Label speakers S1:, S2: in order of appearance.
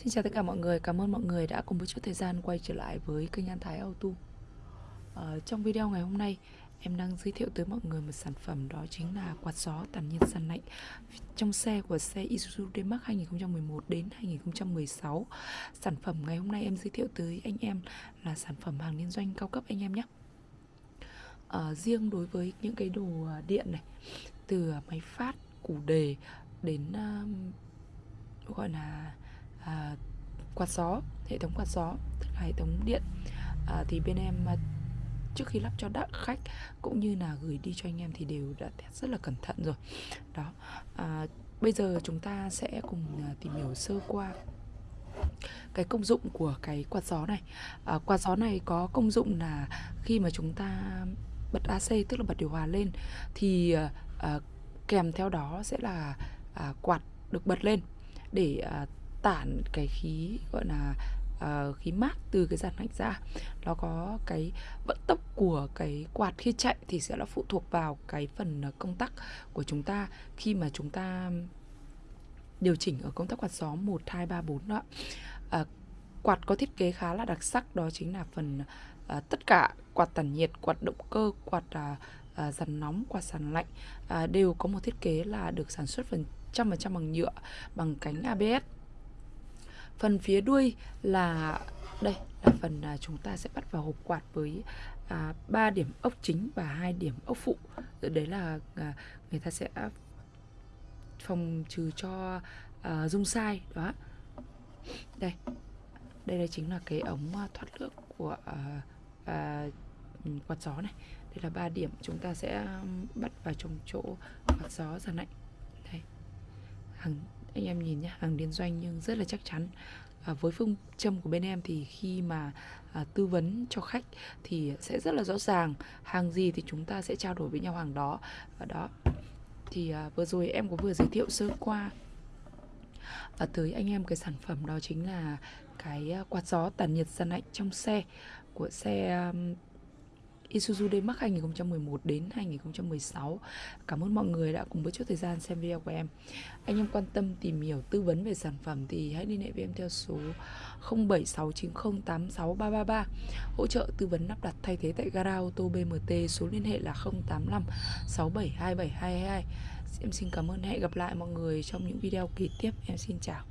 S1: Xin chào tất cả mọi người, cảm ơn mọi người đã cùng với chút thời gian quay trở lại với kênh An Thái Auto. Ờ, Trong video ngày hôm nay, em đang giới thiệu tới mọi người một sản phẩm đó chính là quạt gió tản nhiệt sàn lạnh Trong xe của xe Isuzu D-Max 2011 đến 2016 Sản phẩm ngày hôm nay em giới thiệu tới anh em là sản phẩm hàng liên doanh cao cấp anh em nhé. Ờ, Riêng đối với những cái đồ ờ, điện này, từ máy phát, củ đề đến uh, gọi là à, quạt gió hệ thống quạt gió tức là hệ thống điện. À, thì bên em à, trước khi lắp cho đã khách cũng như là gửi đi cho anh em thì đều đã test rất là cẩn thận rồi. Đó. À, bây giờ chúng ta sẽ cùng à, tìm hiểu sơ qua cái công dụng của cái quạt gió này. À, quạt gió này có công dụng là khi mà chúng ta bật AC tức là bật điều hòa lên thì à, à, kèm theo đó sẽ là à, quạt được bật lên để à, tản cái khí gọi là uh, khí mát từ cái dàn lạnh ra. Nó có cái vận tốc của cái quạt khi chạy thì sẽ là phụ thuộc vào cái phần công tắc của chúng ta. Khi mà chúng ta điều chỉnh ở công tắc quạt gió 1, 2, 3, 4 đó uh, quạt có thiết kế khá là đặc sắc đó chính là phần uh, tất cả quạt tản nhiệt, quạt động cơ, quạt uh, dàn nóng, quạt sàn lạnh uh, đều có một thiết kế là được sản xuất phần trăm phần trăm bằng nhựa bằng cánh ABS phần phía đuôi là đây là phần à, chúng ta sẽ bắt vào hộp quạt với à, 3 điểm ốc chính và hai điểm ốc phụ. Đấy là à, người ta sẽ phòng trừ cho à, rung sai đó. Đây đây là chính là cái ống à, thoát nước của à, à, quạt gió này. Đây là ba điểm chúng ta sẽ bắt vào trong chỗ quạt gió giờ lạnh đây hàng anh em nhìn nhé hàng liên doanh nhưng rất là chắc chắn. À, với phương châm của bên em thì khi mà à, tư vấn cho khách thì sẽ rất là rõ ràng hàng gì thì chúng ta sẽ trao đổi với nhau hàng đó. Và đó thì à, vừa rồi em có vừa giới thiệu sơ qua. À, tới anh em cái sản phẩm đó chính là cái à, quạt gió tản nhiệt gian lạnh trong xe của xe um, Isuzu D-Max 2011 đến 2016. Cảm ơn mọi người đã cùng với chút thời gian xem video của em. Anh em quan tâm tìm hiểu tư vấn về sản phẩm thì hãy liên hệ với em theo số 0769086333. Hỗ trợ tư vấn lắp đặt thay thế tại gara ô tô BMT, số liên hệ là 085 672722. Em xin cảm ơn hẹn gặp lại mọi người trong những video kế tiếp. Em xin chào.